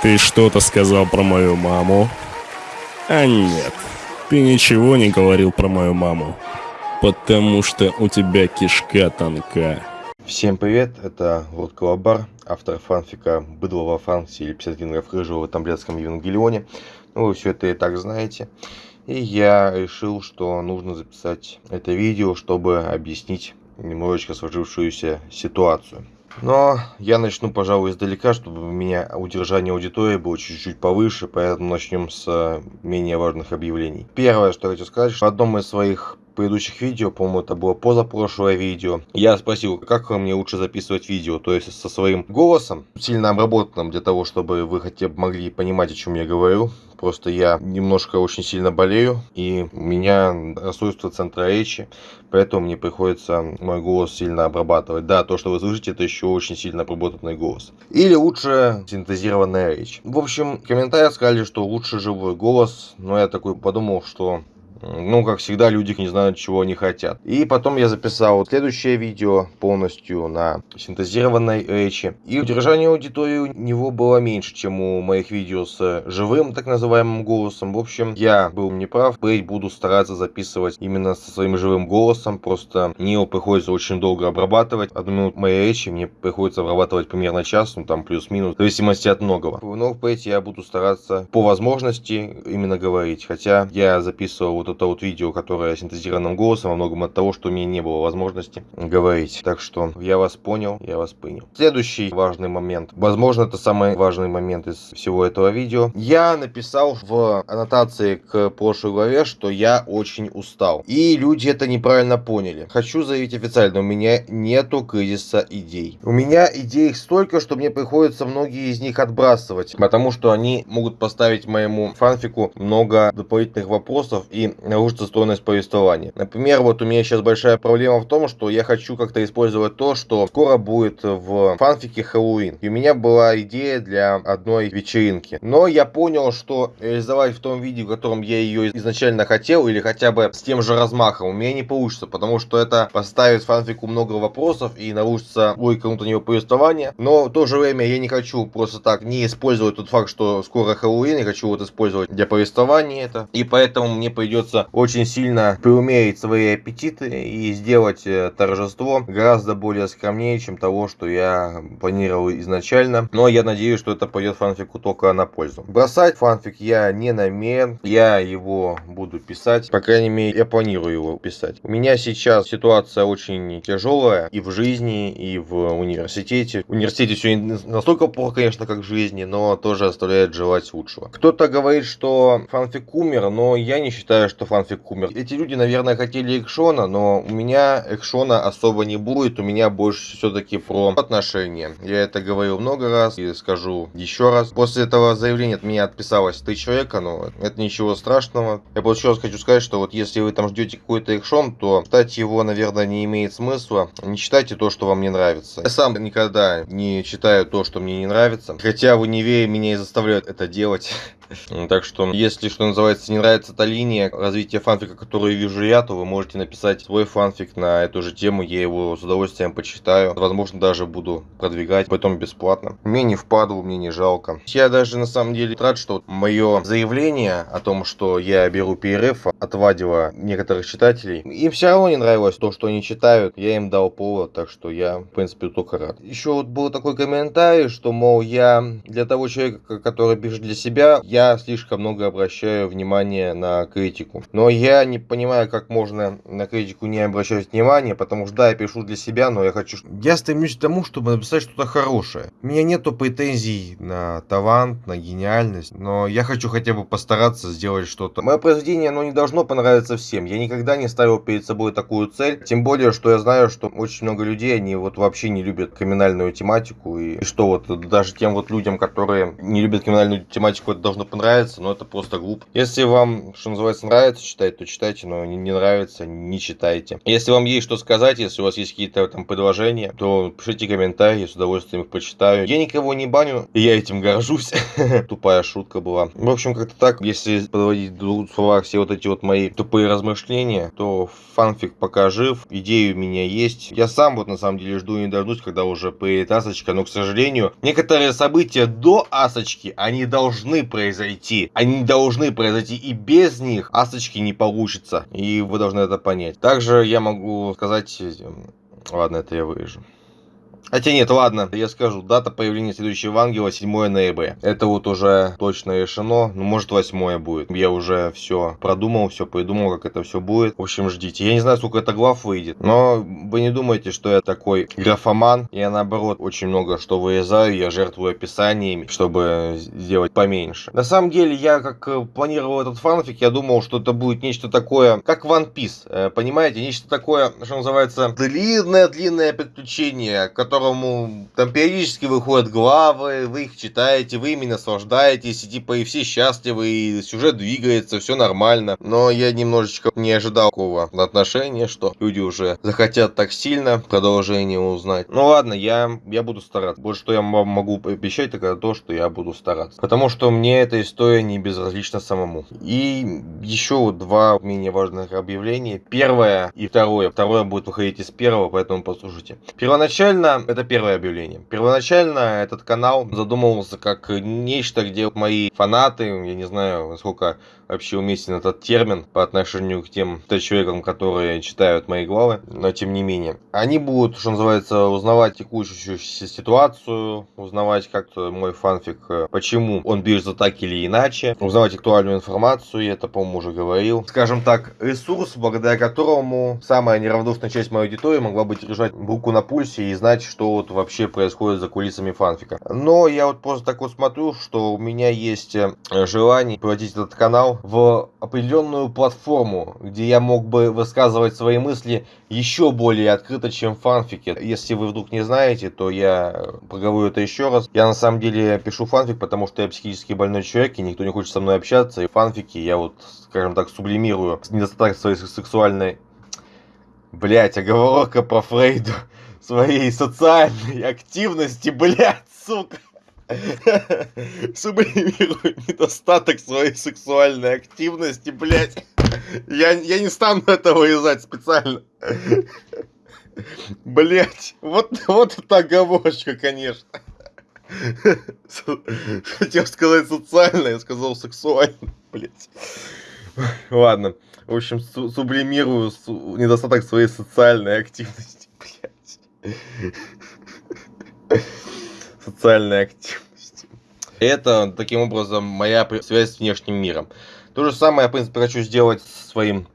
Ты что-то сказал про мою маму? А нет, ты ничего не говорил про мою маму. Потому что у тебя кишка тонка. Всем привет, это Лорд Колобар, автор фанфика «Быдло во Франции» или 50 генгов рыжего в Тамблетском Евангелионе. Ну, вы все это и так знаете. И я решил, что нужно записать это видео, чтобы объяснить немножечко сложившуюся ситуацию. Но я начну, пожалуй, издалека, чтобы у меня удержание аудитории было чуть-чуть повыше, поэтому начнем с э, менее важных объявлений. Первое, что я хочу сказать, что в одном из своих предыдущих видео, по-моему, это было позапрошлое видео, я спросил, как мне лучше записывать видео, то есть со своим голосом, сильно обработанным для того, чтобы вы хотя бы могли понимать, о чем я говорю. Просто я немножко очень сильно болею, и у меня расстройство центра речи, поэтому мне приходится мой голос сильно обрабатывать. Да, то, что вы слышите, это еще очень сильно обработанный голос. Или лучше синтезированная речь. В общем, в комментариях сказали, что лучше живой голос, но я такой подумал, что ну, как всегда, люди не знают, чего они хотят. И потом я записал следующее видео полностью на синтезированной речи. И удержание аудитории у него было меньше, чем у моих видео с живым, так называемым голосом. В общем, я был неправ. Впредь буду стараться записывать именно со своим живым голосом. Просто мне его приходится очень долго обрабатывать. Одну минуту моей речи мне приходится обрабатывать примерно час, ну там плюс-минус, в зависимости от многого. Но впредь я буду стараться по возможности именно говорить. Хотя я записывал вот вот это вот видео, которое синтезированным голосом, во многом от того, что у меня не было возможности говорить. Так что я вас понял, я вас понял. Следующий важный момент. Возможно, это самый важный момент из всего этого видео. Я написал в аннотации к прошлой главе, что я очень устал. И люди это неправильно поняли. Хочу заявить официально, у меня нету кризиса идей. У меня идей столько, что мне приходится многие из них отбрасывать, потому что они могут поставить моему фанфику много дополнительных вопросов и нарушится стоимость повествования. Например, вот у меня сейчас большая проблема в том, что я хочу как-то использовать то, что скоро будет в фанфике Хэллоуин. И у меня была идея для одной вечеринки. Но я понял, что реализовать в том виде, в котором я ее изначально хотел, или хотя бы с тем же размахом, у меня не получится, потому что это поставит фанфику много вопросов и нарушится логика внутреннего повествования. Но в то же время я не хочу просто так не использовать тот факт, что скоро Хэллоуин, я хочу вот использовать для повествования это. И поэтому мне придется придется очень сильно преумерить свои аппетиты и сделать э, торжество гораздо более скромнее, чем того, что я планировал изначально. Но я надеюсь, что это пойдет фанфику только на пользу. Бросать фанфик я не намерен, я его буду писать, по крайней мере, я планирую его писать. У меня сейчас ситуация очень тяжелая и в жизни, и в университете. В университете все настолько плохо, конечно, как в жизни, но тоже оставляет желать лучшего. Кто-то говорит, что фанфик умер, но я не считаю, что что фанфик умер. Эти люди, наверное, хотели экшона, но у меня экшона особо не будет. У меня больше все-таки про отношения. Я это говорил много раз и скажу еще раз. После этого заявления от меня отписалось три человека, но это ничего страшного. Я просто еще раз хочу сказать, что вот если вы там ждете какой-то экшон, то читать его, наверное, не имеет смысла. Не читайте то, что вам не нравится. Я сам никогда не читаю то, что мне не нравится. Хотя в универе меня и заставляют это делать. Так что, если, что называется, не нравится эта линия развития фанфика, которую вижу я, то вы можете написать свой фанфик на эту же тему, я его с удовольствием почитаю. Возможно, даже буду продвигать, потом бесплатно. Мне не впадло, мне не жалко. Я даже на самом деле рад, что мое заявление о том, что я беру перерыв, отвадило некоторых читателей. Им все равно не нравилось то, что они читают. Я им дал повод, так что я, в принципе, только рад. Еще вот был такой комментарий, что, мол, я для того человека, который пишет для себя, я я слишком много обращаю внимания на критику. Но я не понимаю, как можно на критику не обращать внимания, потому что да, я пишу для себя, но я хочу... Я стремлюсь к тому, чтобы написать что-то хорошее. У меня нету претензий на талант, на гениальность, но я хочу хотя бы постараться сделать что-то. Мое произведение, оно не должно понравиться всем. Я никогда не ставил перед собой такую цель, тем более, что я знаю, что очень много людей, они вот вообще не любят криминальную тематику, и что вот даже тем вот людям, которые не любят криминальную тематику, это должно понравиться, но это просто глупо. Если вам, что называется, нравится, читать, то читайте, но не, не нравится, не читайте. Если вам есть что сказать, если у вас есть какие-то там предложения, то пишите комментарии, с удовольствием их почитаю. Я никого не баню, и я этим горжусь. Тупая шутка была. В общем, как-то так, если подводить в словах все вот эти вот мои тупые размышления, то фанфик пока жив, идеи у меня есть. Я сам вот на самом деле жду и не дождусь, когда уже поедет Асочка, но, к сожалению, некоторые события до Асочки, они должны произойти. Они должны произойти, и без них Асочки не получится. И вы должны это понять. Также я могу сказать... Ладно, это я вырежу. Хотя нет, ладно, я скажу, дата появления следующего ангела 7 ноября. Это вот уже точно решено, ну может 8 будет. Я уже все продумал, все придумал, как это все будет. В общем, ждите. Я не знаю, сколько это глав выйдет, но вы не думайте, что я такой графоман. Я наоборот очень много что вырезаю, я жертвую описаниями, чтобы сделать поменьше. На самом деле, я как э, планировал этот фанфик, я думал, что это будет нечто такое, как One Piece, э, понимаете? Нечто такое, что называется, длинное-длинное приключение, которое которому там периодически выходят главы, вы их читаете, вы ими наслаждаетесь, и типа и все счастливы, и сюжет двигается, все нормально. Но я немножечко не ожидал такого отношения, что люди уже захотят так сильно продолжение узнать. Ну ладно, я, я буду стараться. Вот что я могу обещать, так это то, что я буду стараться. Потому что мне эта история не безразлична самому. И еще два менее важных объявления. Первое и второе. Второе будет выходить из первого, поэтому послушайте. Первоначально это первое объявление. Первоначально этот канал задумывался как нечто, где мои фанаты, я не знаю, насколько вообще уместен этот термин по отношению к тем человекам, которые читают мои главы, но тем не менее. Они будут, что называется, узнавать текущую ситуацию, узнавать как-то мой фанфик, э, почему он бежит так или иначе, узнавать актуальную информацию, я это, по-моему, уже говорил. Скажем так, ресурс, благодаря которому самая неравнодушная часть моей аудитории могла бы держать руку на пульсе и знать, что вот вообще происходит за кулисами фанфика. Но я вот просто так вот смотрю, что у меня есть э, желание проводить этот канал в определенную платформу, где я мог бы высказывать свои мысли еще более открыто, чем в фанфике. Если вы вдруг не знаете, то я проговорю это еще раз. Я на самом деле пишу фанфик, потому что я психически больной человек, и никто не хочет со мной общаться. И в фанфике я вот, скажем так, сублимирую недостаток своей сексуальной... Блять, оговорка про Фрейду своей социальной активности, блядь, сука. Сублимирует недостаток своей сексуальной активности, блядь. Я, я не стану это вырезать специально. Блять, вот, вот это оговорочка, конечно. Хотел сказать социально, я сказал сексуально, блять. Ладно, в общем, сублимирую недостаток своей социальной активности, блять социальной активности. Это, таким образом, моя связь с внешним миром. То же самое я, в принципе, хочу сделать со своим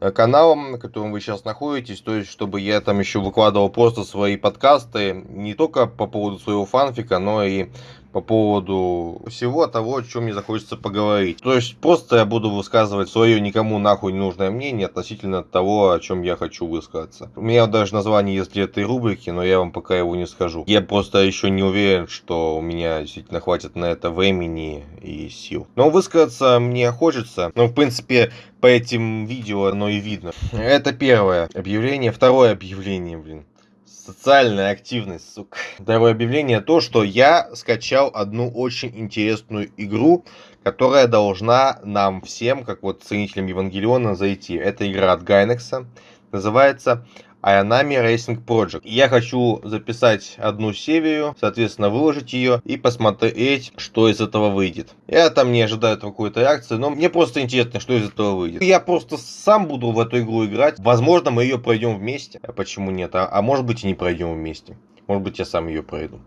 э, каналом, на котором вы сейчас находитесь, то есть, чтобы я там еще выкладывал просто свои подкасты, не только по поводу своего фанфика, но и по поводу всего того, о чем мне захочется поговорить. То есть просто я буду высказывать свое никому нахуй не нужное мнение относительно того, о чем я хочу высказаться. У меня даже название есть для этой рубрики, но я вам пока его не скажу. Я просто еще не уверен, что у меня действительно хватит на это времени и сил. Но высказаться мне хочется. Ну, в принципе, по этим видео оно и видно. Это первое объявление. Второе объявление, блин. Социальная активность, сука. Второе объявление то, что я скачал одну очень интересную игру, которая должна нам всем, как вот ценителям Евангелиона, зайти. Это игра от Гайнекса. Называется Ayanami Racing Project. Я хочу записать одну серию, соответственно, выложить ее и посмотреть, что из этого выйдет. Я там не ожидаю какой-то реакции, но мне просто интересно, что из этого выйдет. Я просто сам буду в эту игру играть. Возможно, мы ее пройдем вместе. А почему нет? А, а может быть и не пройдем вместе. Может быть, я сам ее пройду.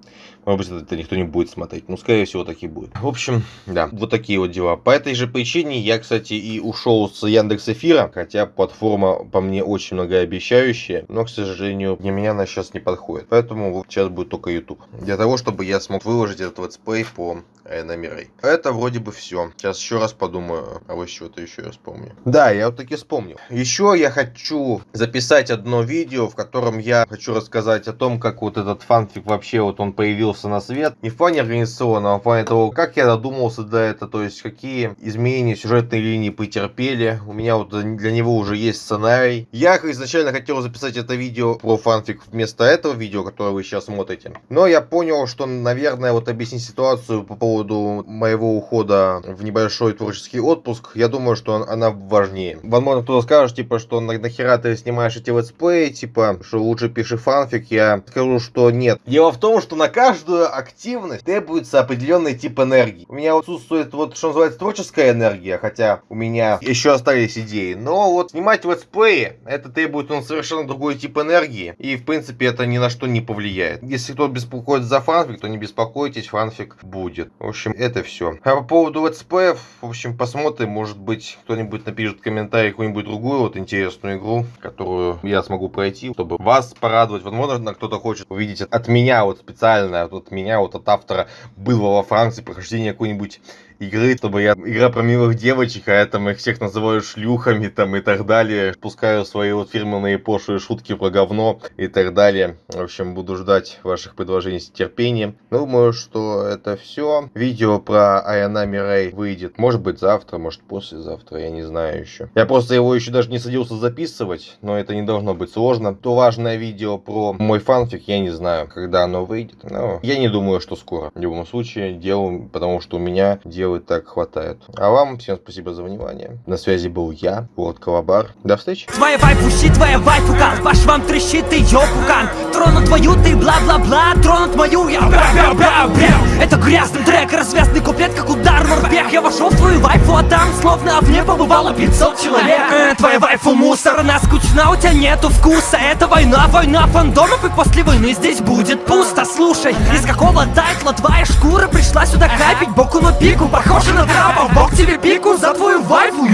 Может быть, это никто не будет смотреть. Ну, скорее всего, так и будет. В общем, да, вот такие вот дела. По этой же причине я, кстати, и ушел с Яндекс Эфира. Хотя платформа по мне очень многообещающая. Но, к сожалению, для меня она сейчас не подходит. Поэтому вот сейчас будет только YouTube. Для того, чтобы я смог выложить этот летсплей по Рэй. Это вроде бы все. Сейчас еще раз подумаю, а вот чего-то еще я вспомню. Да, я вот таки вспомнил. Еще я хочу записать одно видео, в котором я хочу рассказать о том, как вот этот фанфик вообще вот он появился на свет. Не в плане организационного, а в плане того, как я додумался до этого, то есть какие изменения сюжетной линии потерпели. У меня вот для него уже есть сценарий. Я изначально хотел записать это видео про фанфик вместо этого видео, которое вы сейчас смотрите. Но я понял, что, наверное, вот объяснить ситуацию по поводу моего ухода в небольшой творческий отпуск, я думаю, что она важнее. Возможно, кто-то скажет, типа, что нахера ты снимаешь эти летсплеи, типа, что лучше пиши фанфик. Я скажу, что нет. Дело в том, что на каждую активность требуется определенный тип энергии. У меня отсутствует вот, что называется, творческая энергия, хотя у меня еще остались идеи. Но вот снимать летсплеи, это требует он совершенно другой тип энергии. И, в принципе, это ни на что не повлияет. Если кто беспокоит за фанфик, то не беспокойтесь, фанфик будет. В общем, это все. А по поводу летсплеев, в общем, посмотрим. Может быть, кто-нибудь напишет в комментарии какую-нибудь другую вот интересную игру, которую я смогу пройти, чтобы вас порадовать. Возможно, кто-то хочет увидеть от меня вот специально, от меня, вот от автора было во Франции прохождение какой-нибудь игры, чтобы я игра про милых девочек, а я там их всех называю шлюхами там и так далее. Пускаю свои вот фирменные пошлые шутки про говно и так далее. В общем, буду ждать ваших предложений с терпением. Думаю, что это все. Видео про Айана Мирей выйдет, может быть, завтра, может, послезавтра, я не знаю еще. Я просто его еще даже не садился записывать, но это не должно быть сложно. То важное видео про мой фанфик, я не знаю, когда оно выйдет. Но я не думаю, что скоро. В любом случае, делаю, потому что у меня дело и так хватает. А вам всем спасибо за внимание. На связи был я, World Колобар. До встречи. Твоя вайфу щит, твоя вайфу кал По швам трещит ты ёпукан Тронут твою ты бла-бла-бла Тронут мою я бра-бра-бра-бра Это грязный трек, развязный куплет, как удар морпех Я вошел в твою вайфу, а там словно в ней побывало 500 человек. Э, Твоя вайфу мусор, она скучна, у тебя нету вкуса. Это война, война фандомов И после войны здесь будет пусто. Слушай, из какого тайтла твоя шкура пришла сюда капить? Боку на пику, похоже на трапа Бог тебе пику за твою вайфу,